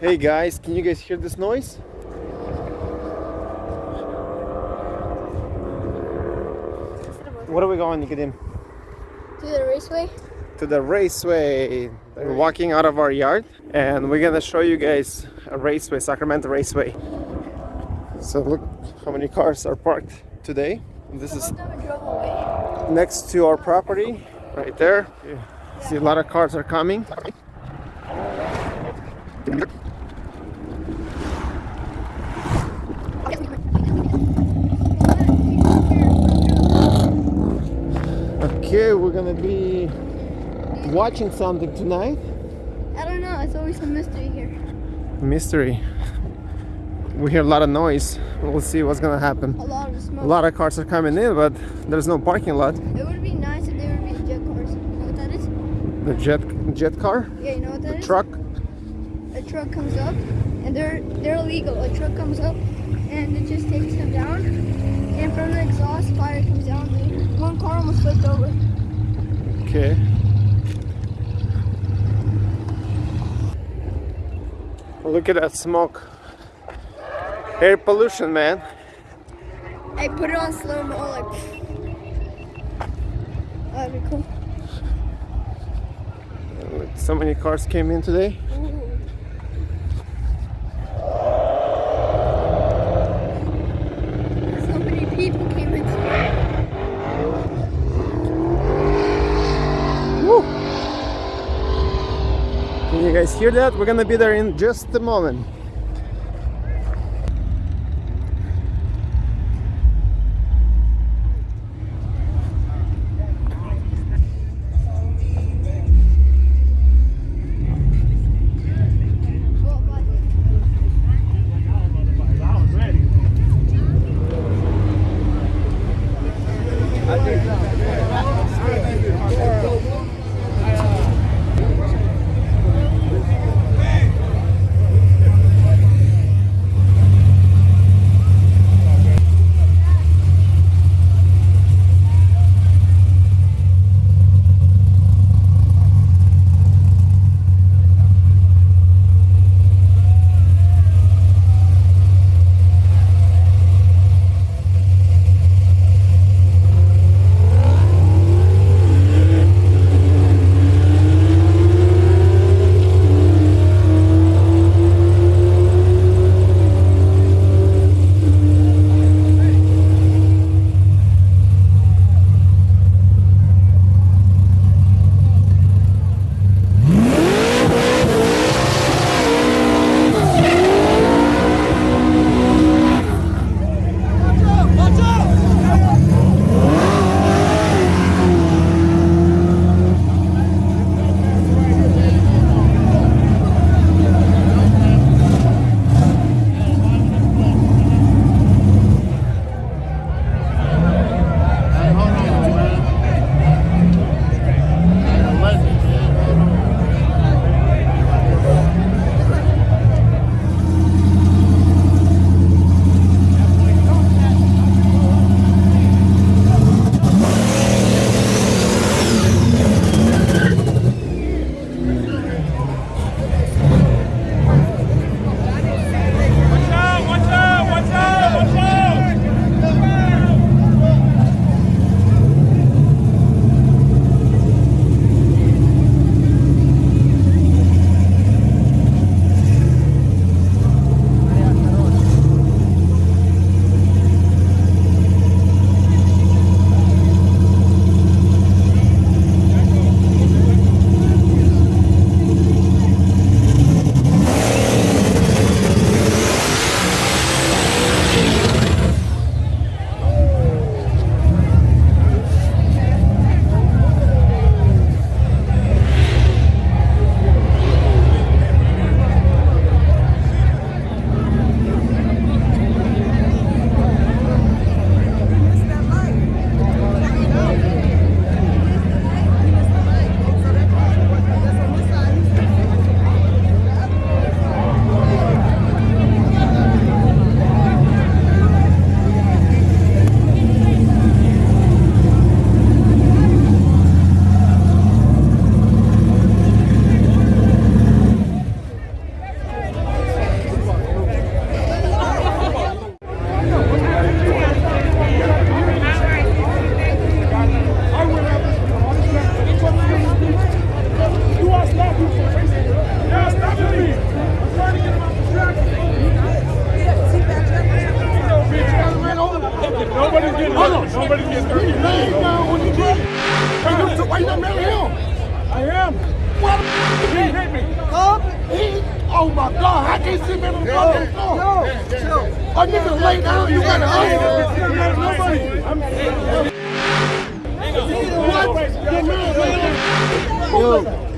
Hey guys, can you guys hear this noise? What are we going, Nicodim? To the raceway? To the raceway. We're walking out of our yard and we're gonna show you guys a raceway, Sacramento Raceway. So look how many cars are parked today. This is Most of them drove away. next to our property, right there. See a lot of cars are coming. Okay, we're gonna be watching something tonight. I don't know, it's always a mystery here. Mystery. We hear a lot of noise. We'll see what's gonna happen. A lot of smoke. A lot of cars are coming in, but there's no parking lot. It would be nice if there would be jet cars. You know what that is? The jet jet car, Yeah, you know what that is? truck. A truck comes up and they're they're illegal. A truck comes up and it just takes them down. And from the exhaust fire comes down. Car almost flipped over. Okay. Look at that smoke. Air pollution, man. I put it on slow mo like That'd be cool. So many cars came in today. Ooh. So many people came in today. Woo! Can you guys hear that? We're gonna be there in just a moment. DC member from public floor. A nigga lay down, you gotta Yo.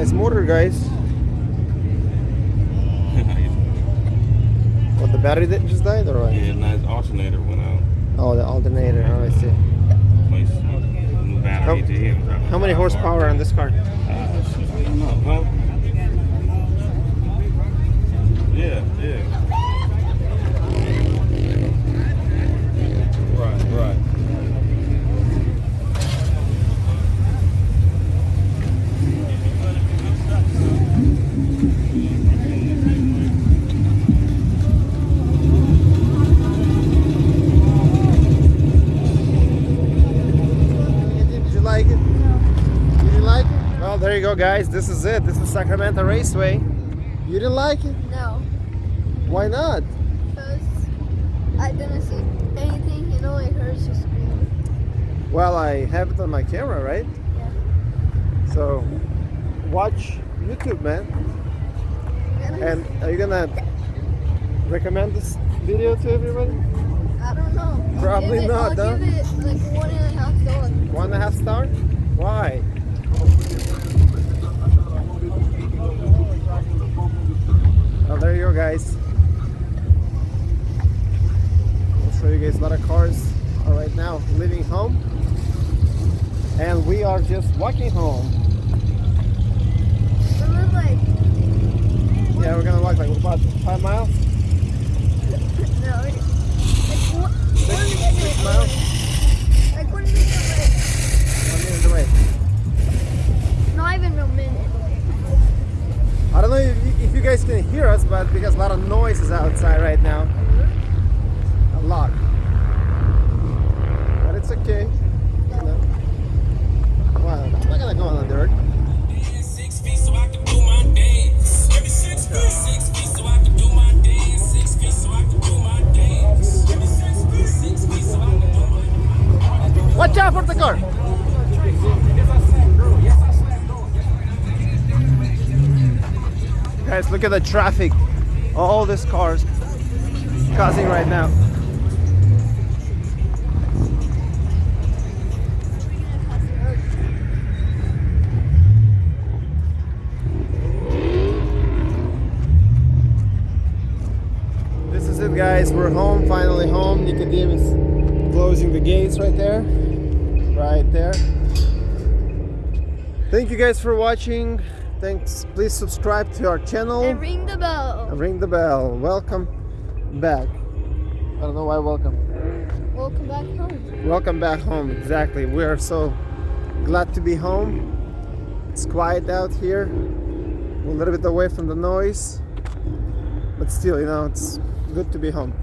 Nice motor, guys. what, the battery that just died or what? Yeah, nice alternator went out. Oh, the alternator. Oh, I see. How, how many horsepower on this car? Uh, Yeah, yeah. Guys, this is it. This is Sacramento Raceway. You didn't like it? No, Why not? because I didn't see anything. You know, I heard just screaming. Well, I have it on my camera, right? Yeah. So watch YouTube, man. And, And are you gonna recommend this video to everybody? I don't know. I'll Probably give it, not, I'll huh? give it like one and a half dollars. One and a half star? Why? Oh, there you go, guys. I'll show you guys a lot of cars are right now leaving home, and we are just walking home. Like Yeah, we're gonna walk like about five miles, no, one, one six miles, Like one minute. one minute away. Not even a minute. I don't know if you, if you guys can hear us, but because a lot of noise is outside look at the traffic. All these cars causing right now. This is it guys, we're home, finally home. Nicodemus closing the gates right there. Right there. Thank you guys for watching. Thanks. Please subscribe to our channel. And ring the bell. and ring the bell. Welcome back. I don't know why welcome. Welcome back home. Welcome back home. Exactly. We are so glad to be home. It's quiet out here. We're a little bit away from the noise. But still, you know, it's good to be home.